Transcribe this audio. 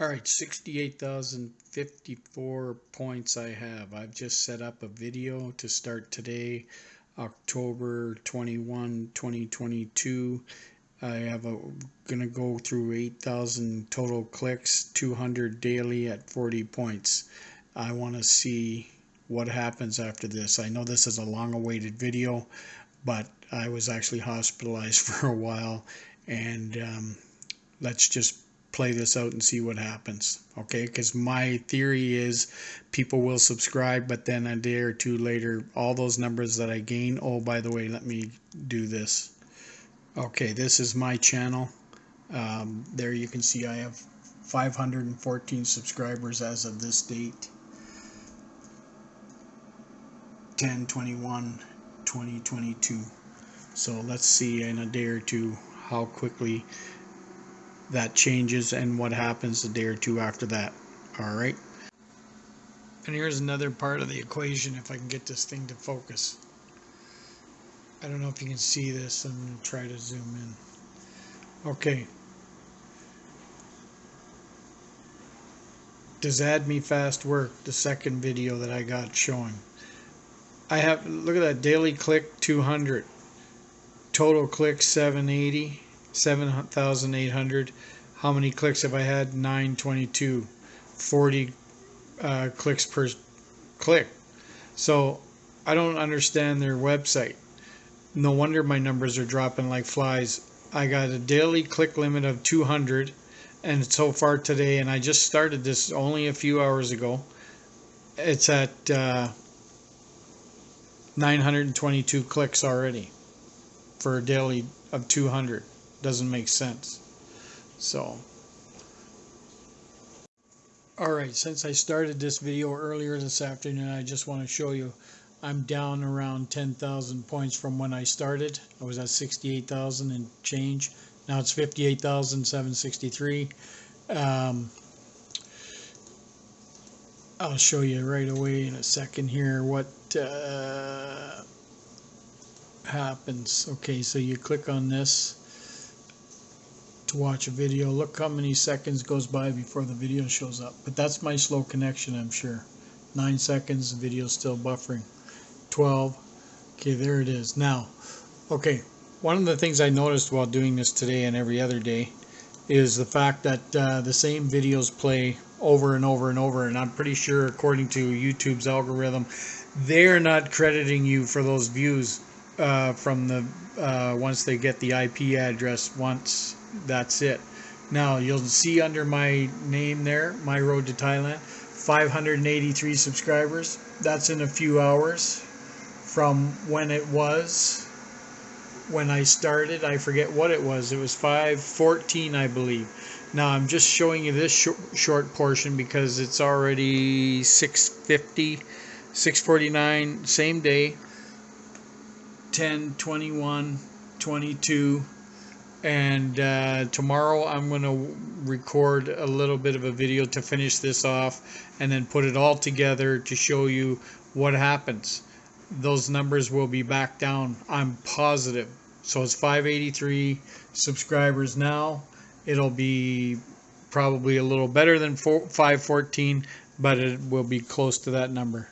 All right, 68,054 points I have. I've just set up a video to start today, October 21, 2022. I have a gonna go through 8,000 total clicks, 200 daily at 40 points. I want to see what happens after this. I know this is a long awaited video, but I was actually hospitalized for a while and um, let's just play this out and see what happens okay? Because my theory is people will subscribe but then a day or two later all those numbers that I gain oh by the way let me do this. Okay this is my channel. Um, there you can see I have 514 subscribers as of this date. 10 21 2022 so let's see in a day or two how quickly that changes and what happens a day or two after that. All right. And here's another part of the equation if I can get this thing to focus. I don't know if you can see this. I'm going to try to zoom in. Okay. Does Add Me Fast work? The second video that I got showing. I have, look at that, daily click 200. Total click 780 7,800. How many clicks have I had? 922. 40 uh, clicks per click. So I don't understand their website. No wonder my numbers are dropping like flies. I got a daily click limit of 200 and so far today and I just started this only a few hours ago. It's at uh, 922 clicks already for a daily of 200 doesn't make sense. So, alright, since I started this video earlier this afternoon, I just want to show you I'm down around 10,000 points from when I started. I was at 68,000 and change. Now it's 58,763. Um, I'll show you right away in a second here what uh, happens. Okay, so you click on this to watch a video. Look how many seconds goes by before the video shows up. But that's my slow connection, I'm sure. 9 seconds, the video's still buffering. 12. Okay, there it is. Now, okay, one of the things I noticed while doing this today and every other day is the fact that uh, the same videos play over and over and over and I'm pretty sure according to YouTube's algorithm they're not crediting you for those views uh, from the uh, once they get the IP address once that's it. Now you'll see under my name there, My Road to Thailand, 583 subscribers. That's in a few hours from when it was when I started. I forget what it was. It was 514, I believe. Now I'm just showing you this short, short portion because it's already 650, 649, same day. 10, 21, 22, and uh, tomorrow I'm going to record a little bit of a video to finish this off and then put it all together to show you what happens. Those numbers will be back down, I'm positive. So it's 583 subscribers now. It'll be probably a little better than 514, but it will be close to that number.